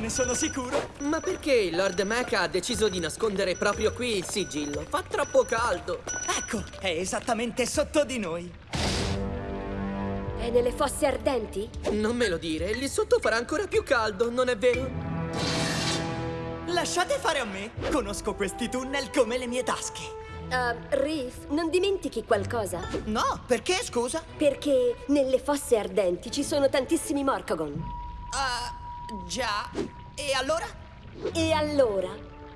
ne sono sicuro. Ma perché il Lord Mecha ha deciso di nascondere proprio qui il sigillo? Fa troppo caldo. Ecco, è esattamente sotto di noi. È nelle fosse ardenti? Non me lo dire, lì sotto farà ancora più caldo, non è vero? Lasciate fare a me. Conosco questi tunnel come le mie tasche. Uh, Reef, non dimentichi qualcosa? No, perché, scusa? Perché nelle fosse ardenti ci sono tantissimi Morcogon. Ah, già. E allora? E allora?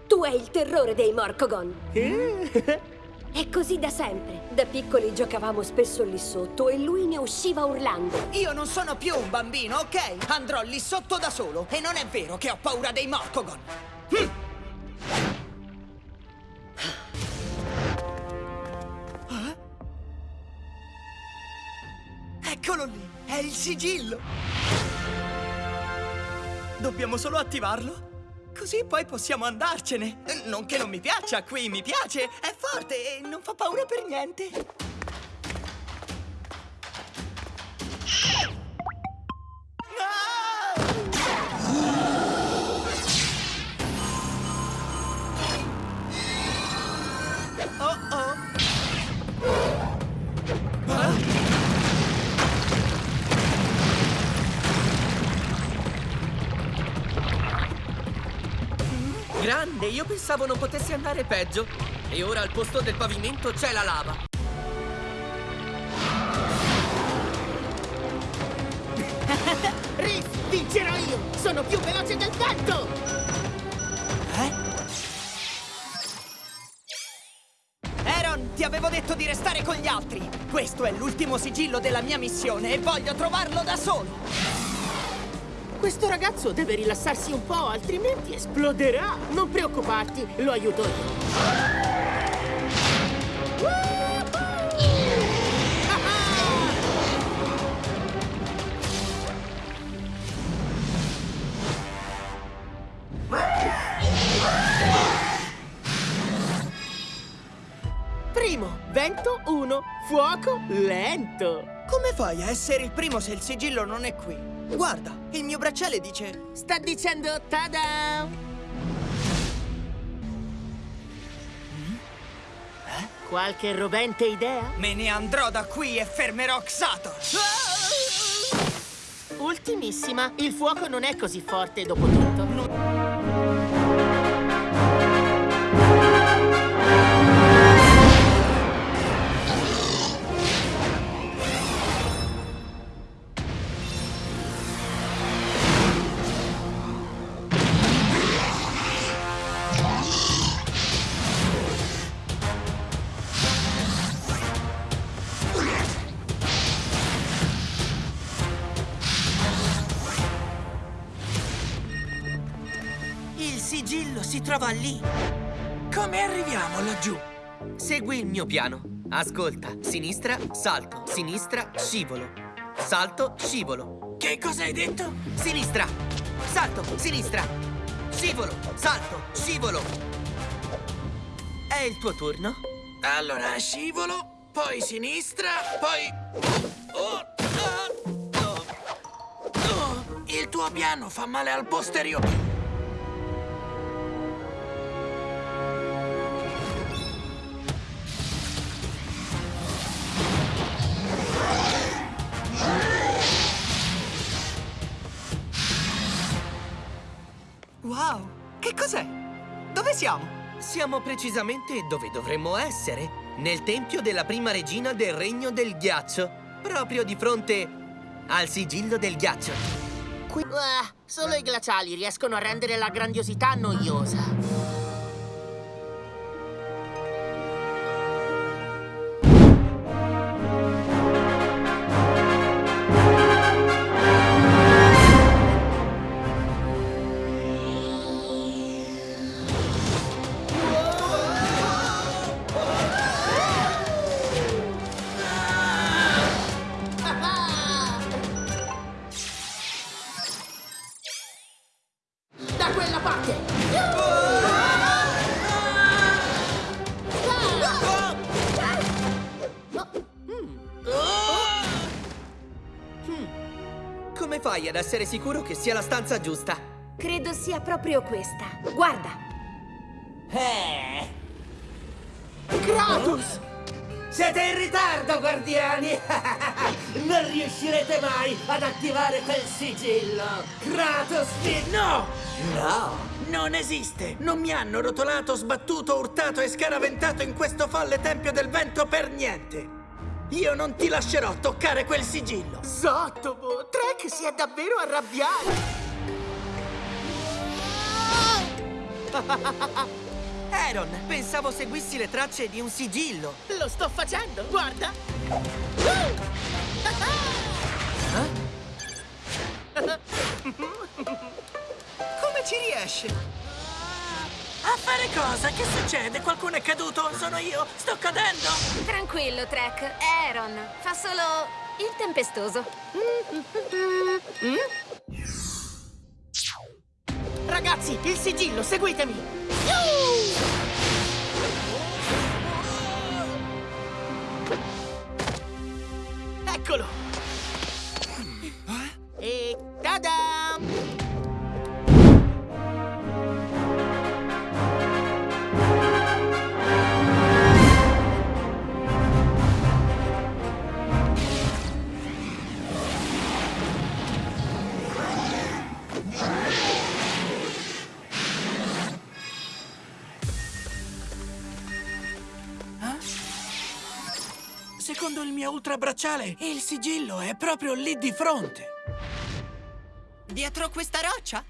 Tu hai il terrore dei Morcogon. È così da sempre. Da piccoli giocavamo spesso lì sotto e lui ne usciva urlando. Io non sono più un bambino, ok? Andrò lì sotto da solo. E non è vero che ho paura dei Morcogon. Hm. Ah? Eccolo lì, è il sigillo. Dobbiamo solo attivarlo. Così poi possiamo andarcene. Non che non mi piaccia qui, mi piace. È forte e non fa paura per niente. Grande, io pensavo non potessi andare peggio. E ora al posto del pavimento c'è la lava. Riff, vincerò io! Sono più veloce del vento! Aaron, ti avevo detto di restare con gli altri. Questo è l'ultimo sigillo della mia missione e voglio trovarlo da solo. Questo ragazzo deve rilassarsi un po', altrimenti esploderà! Non preoccuparti, lo aiuto io. Primo, vento 1, fuoco lento. Come fai a essere il primo se il sigillo non è qui? Guarda, il mio bracciale dice... Sta dicendo tada! Qualche rovente idea? Me ne andrò da qui e fermerò Xator. Ultimissima, il fuoco non è così forte dopo tutto. Sigillo si trova lì. Come arriviamo laggiù? Segui il mio piano. Ascolta, sinistra, salto, sinistra, scivolo. Salto, scivolo. Che cosa hai detto? Sinistra, salto, sinistra, scivolo, salto, scivolo. È il tuo turno? Allora, scivolo, poi sinistra, poi... Oh, ah, oh. Oh, il tuo piano fa male al posteriore. Siamo? Siamo precisamente dove dovremmo essere. Nel tempio della prima regina del regno del ghiaccio. Proprio di fronte al sigillo del ghiaccio. Ah, solo i glaciali riescono a rendere la grandiosità noiosa. Parte! Come fai ad essere sicuro che sia la stanza giusta? Credo sia proprio questa. Guarda. Eh, Kratos! Siete in ritardo, guardiani! non riuscirete mai ad attivare quel sigillo! Kratos vi... No! No! Non esiste! Non mi hanno rotolato, sbattuto, urtato e scaraventato in questo folle tempio del vento per niente! Io non ti lascerò toccare quel sigillo! Zottobo! Trek si è davvero arrabbiato! Aaron, pensavo seguissi le tracce di un sigillo. Lo sto facendo, guarda! Come ci riesce? A fare cosa? Che succede? Qualcuno è caduto? Sono io? Sto cadendo? Tranquillo, Trek. È Aaron. Fa solo il tempestoso. Ragazzi, il sigillo, seguitemi! Eccolo! Secondo il mio ultrabracciale, il sigillo è proprio lì di fronte. Dietro questa roccia?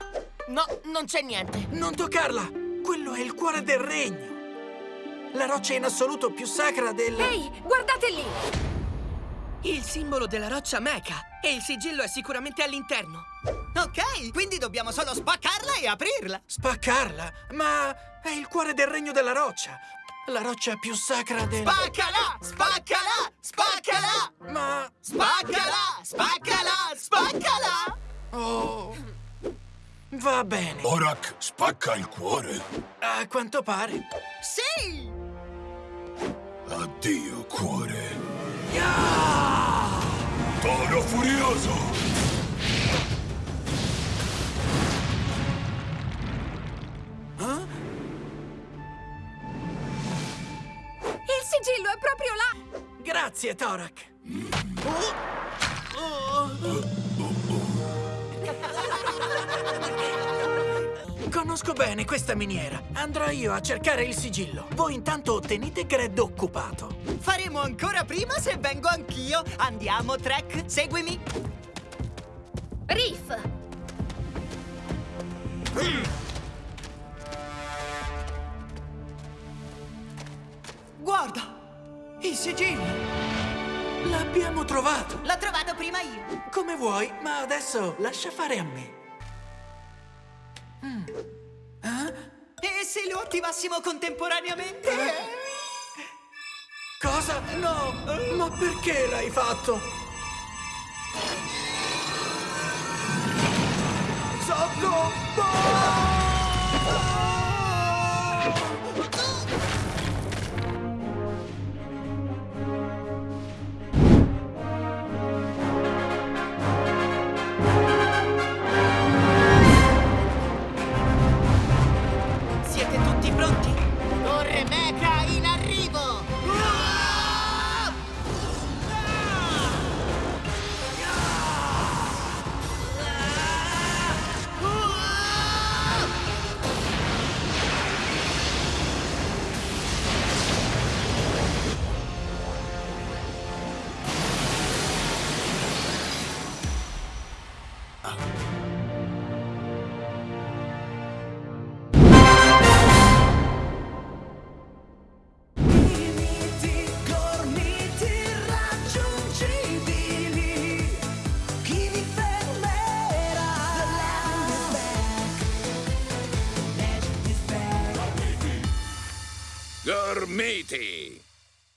No, non c'è niente. Non toccarla! Quello è il cuore del regno. La roccia in assoluto più sacra del... Ehi, guardate lì! Il simbolo della roccia Mecha. E il sigillo è sicuramente all'interno. Ok, quindi dobbiamo solo spaccarla e aprirla. Spaccarla? Ma è il cuore del regno della roccia. La roccia più sacra del... Spaccala! Spaccala! Spaccala! Ma... Spaccala! Spaccala! Spaccala! Oh... Va bene. Borak spacca il cuore. A quanto pare. Sì! Addio, cuore. Ah! Toro furioso! Grazie, Torak. Conosco bene questa miniera. Andrò io a cercare il sigillo. Voi intanto tenete Gred occupato. Faremo ancora prima se vengo anch'io. Andiamo, Trek, seguimi. Riff! Guarda! Il sigillo! L'abbiamo trovato. L'ho trovato prima io. Come vuoi, ma adesso lascia fare a me. E se lo attivassimo contemporaneamente? Cosa? No! Ma perché l'hai fatto? Sotto! Siete City.